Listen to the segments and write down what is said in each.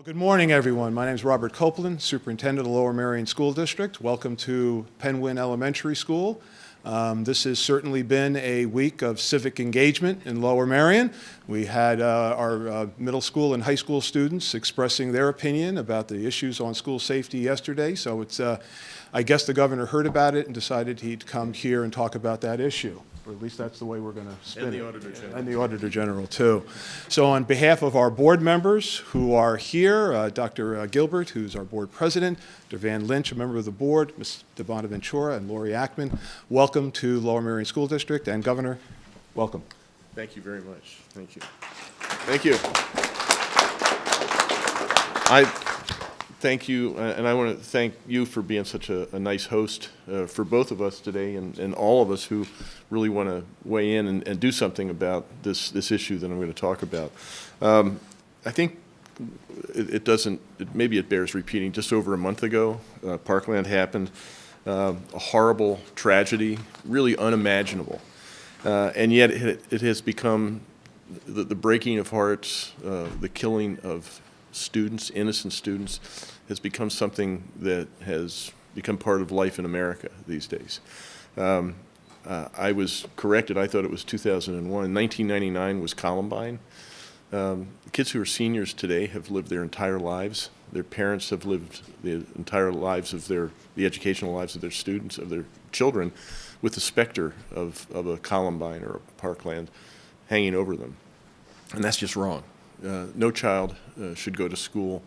Well, good morning, everyone. My name is Robert Copeland, Superintendent of Lower Merion School District. Welcome to Penn Wynne Elementary School. Um, this has certainly been a week of civic engagement in Lower Merion. We had uh, our uh, middle school and high school students expressing their opinion about the issues on school safety yesterday. So it's, uh, I guess the governor heard about it and decided he'd come here and talk about that issue or at least that's the way we're going to spin And the it. Auditor General. And the Auditor General, too. So on behalf of our board members who are here, uh, Dr. Gilbert, who's our board president, Dr. Van Lynch, a member of the board, Ms. Devonna Ventura, and Lori Ackman, welcome to Lower Merion School District, and Governor, welcome. Thank you very much. Thank you. Thank you. I thank you, uh, and I want to thank you for being such a, a nice host uh, for both of us today and, and all of us who really want to weigh in and, and do something about this, this issue that I'm going to talk about. Um, I think it, it doesn't, it, maybe it bears repeating, just over a month ago, uh, Parkland happened, uh, a horrible tragedy, really unimaginable. Uh, and yet it, it has become the, the breaking of hearts, uh, the killing of students, innocent students, has become something that has become part of life in America these days. Um, uh, I was corrected. I thought it was 2001. 1999 was Columbine. Um, kids who are seniors today have lived their entire lives. Their parents have lived the entire lives of their, the educational lives of their students, of their children, with the specter of, of a Columbine or a Parkland hanging over them. And that's just wrong. Uh, no child uh, should go to school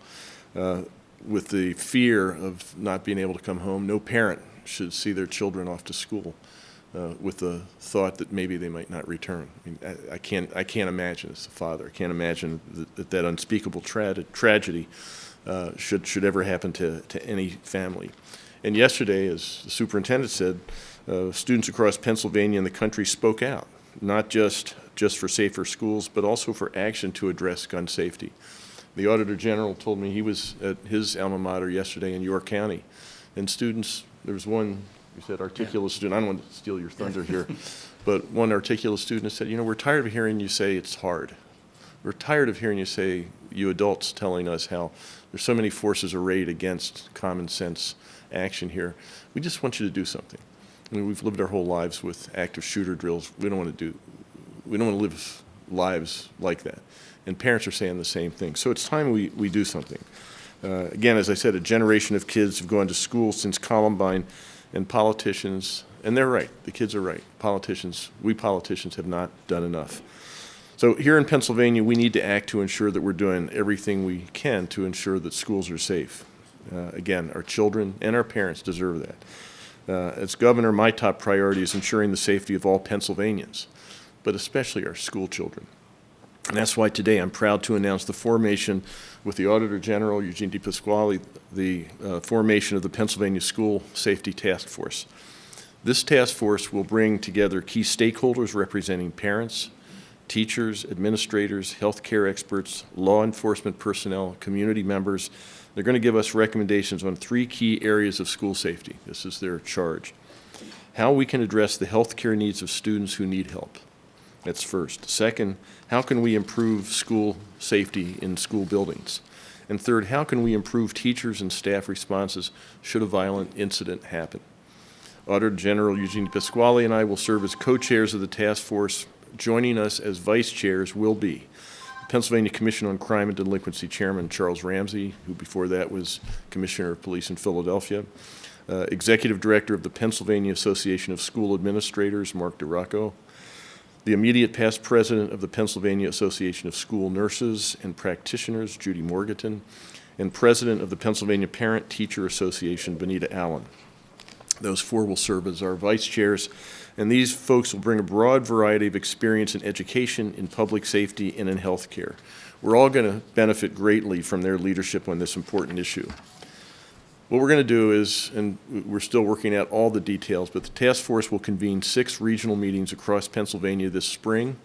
uh, with the fear of not being able to come home. No parent should see their children off to school uh, with the thought that maybe they might not return. I, mean, I, I can't, I can't imagine as a father, I can't imagine that that, that unspeakable tra tragedy uh, should, should ever happen to, to any family. And yesterday, as the superintendent said, uh, students across Pennsylvania and the country spoke out, not just, just for safer schools, but also for action to address gun safety. The Auditor General told me he was at his alma mater yesterday in York County, and students, there was one, you said articulate student, I don't want to steal your thunder here, but one articulate student said, you know, we're tired of hearing you say it's hard. We're tired of hearing you say, you adults telling us how there's so many forces arrayed against common sense action here. We just want you to do something. I mean, we've lived our whole lives with active shooter drills. We don't want to do, we don't want to live lives like that. And parents are saying the same thing. So it's time we, we do something. Uh, again, as I said, a generation of kids have gone to school since Columbine, and politicians, and they're right, the kids are right. Politicians, we politicians have not done enough. So here in Pennsylvania, we need to act to ensure that we're doing everything we can to ensure that schools are safe. Uh, again, our children and our parents deserve that. Uh, as governor, my top priority is ensuring the safety of all Pennsylvanians, but especially our school children. And that's why today I'm proud to announce the formation with the Auditor General, Eugene DePasquale, the uh, formation of the Pennsylvania School Safety Task Force. This task force will bring together key stakeholders representing parents, teachers, administrators, healthcare experts, law enforcement personnel, community members. They're going to give us recommendations on three key areas of school safety. This is their charge. How we can address the healthcare needs of students who need help. That's first. Second, how can we improve school safety in school buildings? And third, how can we improve teachers and staff responses should a violent incident happen? Auditor General Eugene Pasquale and I will serve as co-chairs of the task force. Joining us as vice chairs will be Pennsylvania Commission on Crime and Delinquency Chairman Charles Ramsey, who before that was Commissioner of Police in Philadelphia, uh, Executive Director of the Pennsylvania Association of School Administrators, Mark DiRocco, the immediate past president of the Pennsylvania Association of School Nurses and Practitioners, Judy Morganton, and president of the Pennsylvania Parent Teacher Association, Benita Allen. Those four will serve as our vice chairs, and these folks will bring a broad variety of experience in education, in public safety, and in healthcare. We're all going to benefit greatly from their leadership on this important issue. What we're going to do is, and we're still working out all the details, but the task force will convene six regional meetings across Pennsylvania this spring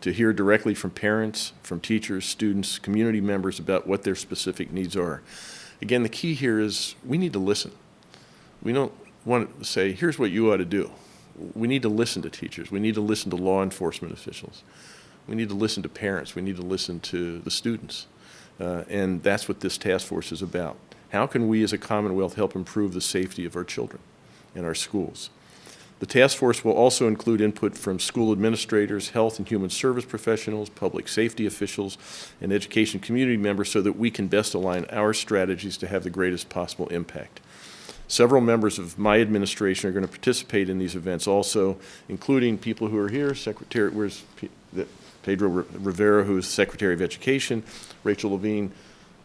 to hear directly from parents, from teachers, students, community members about what their specific needs are. Again, the key here is we need to listen. We don't want to say, here's what you ought to do. We need to listen to teachers. We need to listen to law enforcement officials. We need to listen to parents. We need to listen to the students. Uh, And that's what this task force is about. How can we as a Commonwealth help improve the safety of our children in our schools? The task force will also include input from school administrators, health and human service professionals, public safety officials, and education community members so that we can best align our strategies to have the greatest possible impact. Several members of my administration are going to participate in these events also, including people who are here, Secretary, where's Pedro Rivera, who is Secretary of Education, Rachel Levine,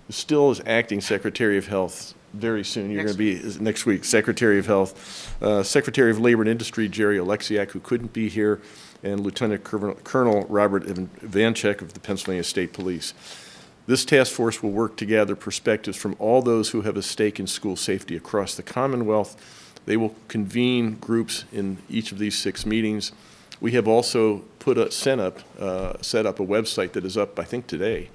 still is acting Secretary of Health very soon. You're going to be, next week, Secretary of Health, uh, Secretary of Labor and Industry, Jerry Oleksiak, who couldn't be here, and Lieutenant Colonel- Robert Evanchick of the Pennsylvania State Police. This task force will work to gather perspectives from all those who have a stake in school safety across the Commonwealth. They will convene groups in each of these six meetings. We have also put a, set up, uh, set up a website that is up, I think, today,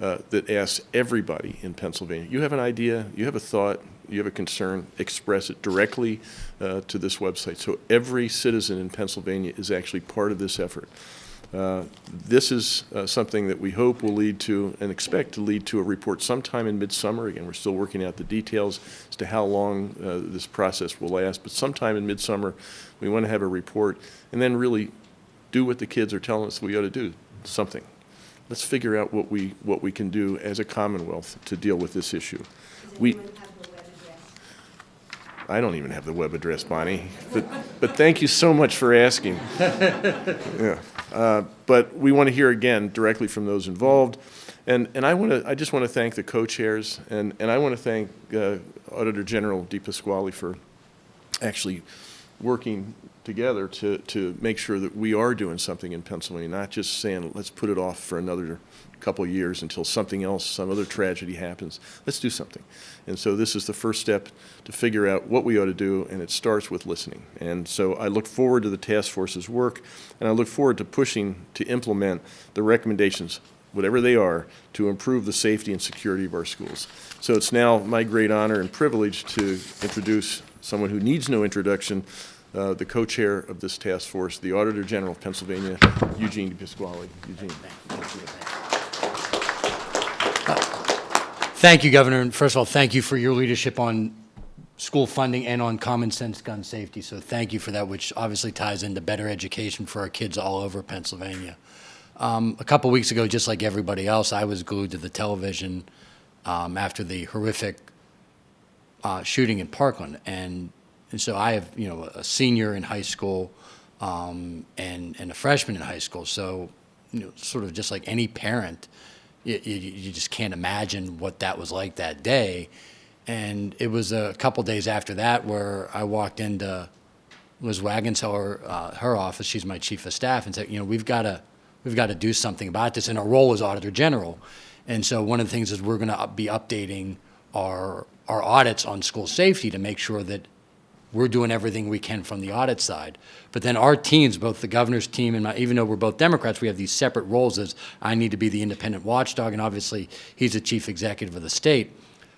uh, that asks everybody in Pennsylvania, you have an idea, you have a thought, you have a concern, express it directly uh, to this website. So every citizen in Pennsylvania is actually part of this effort. Uh, This is uh, something that we hope will lead to, and expect to lead to a report sometime in midsummer. Again, we're still working out the details as to how long uh, this process will last, but sometime in midsummer, we want to have a report, and then really do what the kids are telling us we ought to do, something. Let's figure out what we, what we can do as a Commonwealth to deal with this issue. We, I don't even have the web address, Bonnie, but, but thank you so much for asking. Yeah. Uh, But we want to hear again directly from those involved. And, and I want to, I just want to thank the co-chairs, and, and I want to thank uh, Auditor General DePasquale for actually working together to, to make sure that we are doing something in Pennsylvania, not just saying, let's put it off for another couple years until something else, some other tragedy happens. Let's do something. And so this is the first step to figure out what we ought to do, and it starts with listening. And so I look forward to the task force's work, and I look forward to pushing to implement the recommendations, whatever they are, to improve the safety and security of our schools. So it's now my great honor and privilege to introduce someone who needs no introduction, uh, the co-chair of this task force, the Auditor General of Pennsylvania, Eugene DePasquale. Eugene. Thank you, Governor. And first of all, thank you for your leadership on school funding and on common sense gun safety. So thank you for that, which obviously ties into better education for our kids all over Pennsylvania. Um, a couple weeks ago, just like everybody else, I was glued to the television um, after the horrific uh, shooting in Parkland, and and so I have you know a senior in high school um, and and a freshman in high school. So you know, sort of just like any parent, you, you, you just can't imagine what that was like that day. And it was a couple days after that where I walked into Liz Wagenseller, uh, her office. She's my chief of staff, and said, you know, we've got to we've got to do something about this. And our role as auditor general. And so one of the things is we're going to be updating our our audits on school safety to make sure that we're doing everything we can from the audit side. But then our teams, both the governor's team and my, even though we're both Democrats, we have these separate roles as I need to be the independent watchdog, and obviously he's the chief executive of the state.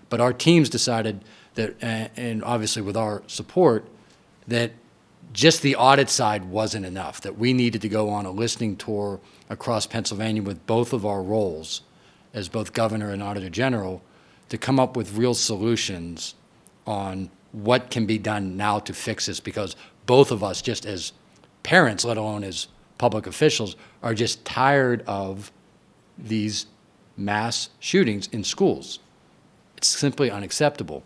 But our teams decided that, and obviously with our support, that just the audit side wasn't enough, that we needed to go on a listening tour across Pennsylvania with both of our roles as both governor and auditor general to come up with real solutions on what can be done now to fix this because both of us, just as parents, let alone as public officials, are just tired of these mass shootings in schools. It's simply unacceptable.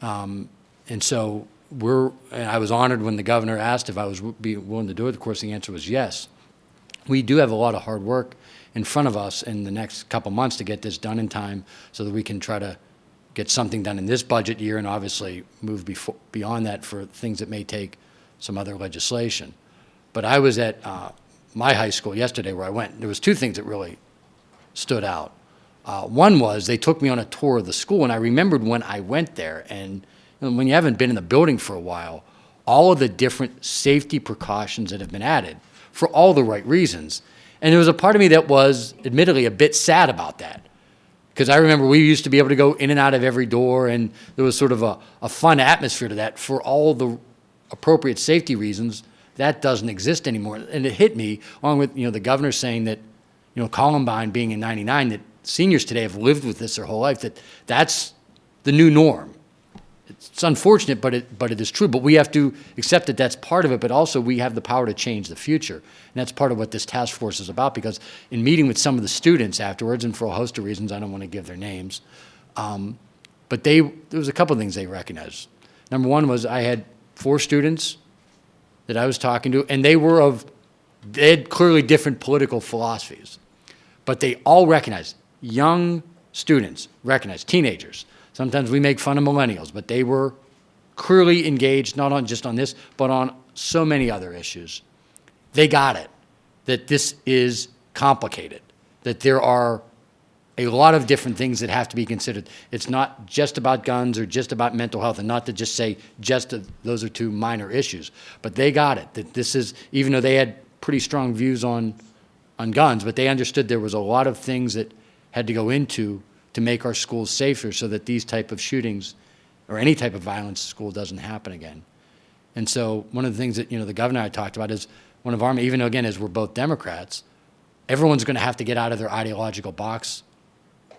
Um, and so we're, and I was honored when the governor asked if I was be willing to do it. Of course, the answer was yes. We do have a lot of hard work in front of us in the next couple months to get this done in time so that we can try to get something done in this budget year and obviously move befo- beyond that for things that may take some other legislation. But I was at uh, my high school yesterday where I went. There was two things that really stood out. Uh, one was they took me on a tour of the school, and I remembered when I went there. And know, when you haven't been in the building for a while, all of the different safety precautions that have been added for all the right reasons. And there was a part of me that was, admittedly, a bit sad about that. Because I remember we used to be able to go in and out of every door, and there was sort of a, a fun atmosphere to that for all the appropriate safety reasons. That doesn't exist anymore. And it hit me, along with you know the governor saying that, you know, Columbine being in '99, that seniors today have lived with this their whole life, that that's the new norm. It's unfortunate, but it, but it is true. But we have to accept that that's part of it, but also we have the power to change the future. And that's part of what this task force is about, because in meeting with some of the students afterwards, and for a host of reasons, I don't want to give their names, um, but they, there was a couple of things they recognized. Number one was I had four students that I was talking to, and they were of, they had clearly different political philosophies. But they all recognized, young students recognized, teenagers. Sometimes we make fun of millennials, but they were clearly engaged, not on just on this, but on so many other issues. They got it, that this is complicated, that there are a lot of different things that have to be considered. It's not just about guns or just about mental health, and not to just say just that those are two minor issues. But they got it, that this is, even though they had pretty strong views on, on guns, but they understood there was a lot of things that had to go into to make our schools safer so that these type of shootings or any type of violence in school doesn't happen again. And so one of the things that, you know, the governor I talked about is one of our, even though again, as we're both Democrats, everyone's going to have to get out of their ideological box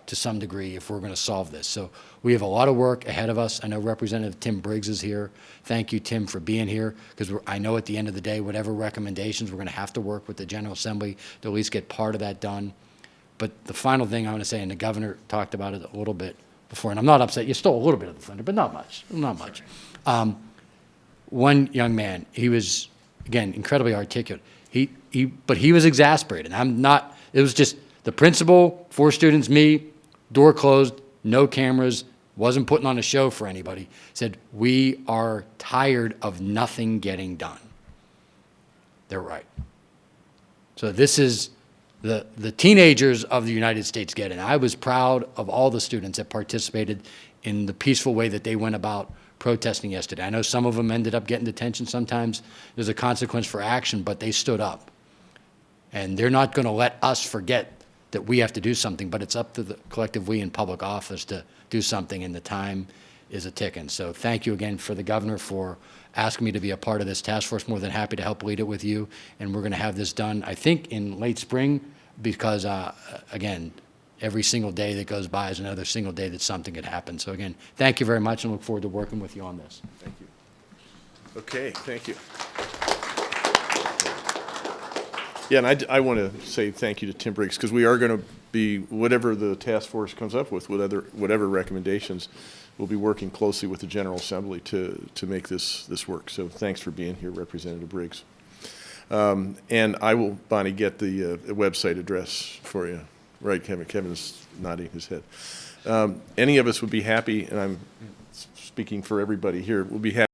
to some degree if we're going to solve this. So we have a lot of work ahead of us. I know Representative Tim Briggs is here. Thank you, Tim, for being here, because I know at the end of the day, whatever recommendations, we're going to have to work with the General Assembly to at least get part of that done. But the final thing I want to say, and the governor talked about it a little bit before, and I'm not upset, you stole a little bit of the thunder, but not much, not much. Um, one young man, he was, again, incredibly articulate. He, he, but he was exasperated. I'm not, it was just the principal, four students, me, door closed, no cameras, wasn't putting on a show for anybody, said, we are tired of nothing getting done. They're right. So this is, the, the teenagers of the United States get it. I was proud of all the students that participated in the peaceful way that they went about protesting yesterday. I know some of them ended up getting detention sometimes. There's a consequence for action, but they stood up. And they're not going to let us forget that we have to do something, but it's up to the collective we in public office to do something, in the time is a ticking. So thank you again for the governor for asking me to be a part of this task force. More than happy to help lead it with you, and we're going to have this done, I think, in late spring, because, uh, again, every single day that goes by is another single day that something could happen. So again, thank you very much, and look forward to working with you on this. Thank you. Okay, thank you. Yeah, and I want to say thank you to Tim Briggs, because we are going to be, whatever the task force comes up with, whatever, whatever recommendations, we'll be working closely with the General Assembly to, to make this, this work. So thanks for being here, Representative Briggs. Um, And I will, Bonnie, get the uh, website address for you. Right, Kevin, Kevin's nodding his head. Um, Any of us would be happy, and I'm speaking for everybody here, will be happy